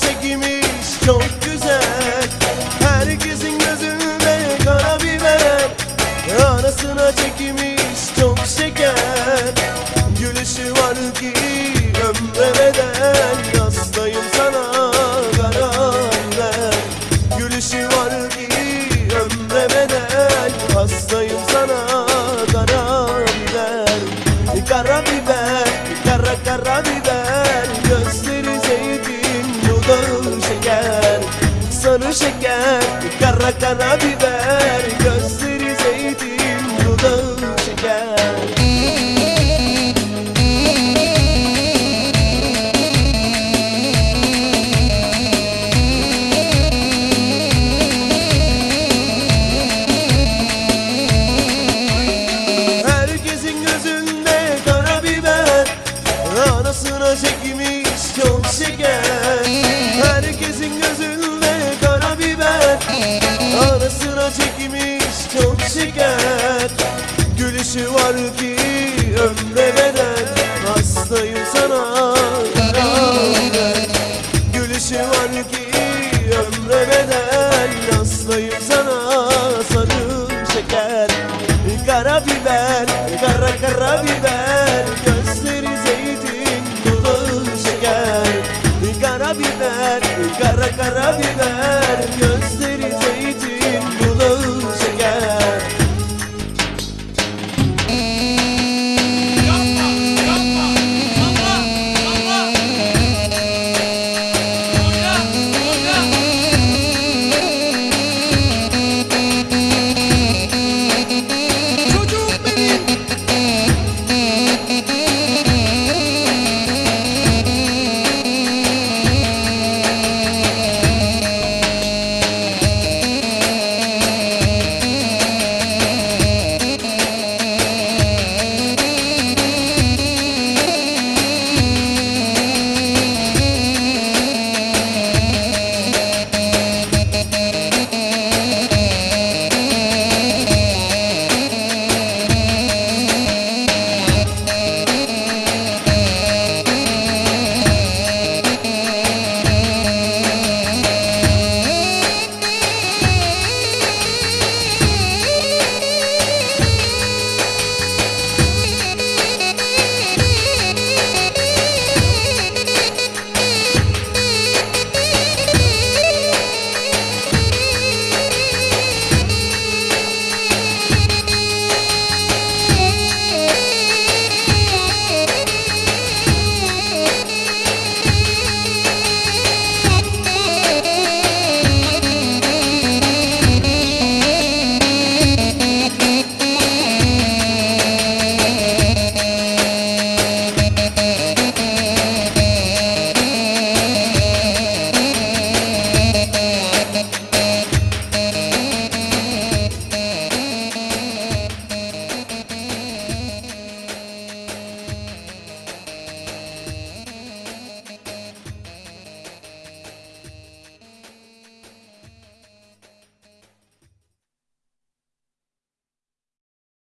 Sana çekilmiş çok güzel. Herkesin gözünde kara biber Arasına çekilmiş çok şeker. Gülüşü var ki ömre beden Hastayım sana karar ver Gülüşü var ki ömre beden Hastayım sana karar ver Kara biber, kara kara biber karabiber Gözleri zeytin dudağı şeker. Herkesin gözünde karabiber Arasına çekmiş çok şeker. eksik Gülüşü var ki ömre bedel. Hastayım sana. Gülüşü var ki ömre bedel. Hastayım sana. Sarı şeker. Kara biber, kara kara biber. Gözleri zeytin, dudağı şeker. Kara biber, kara kara biber.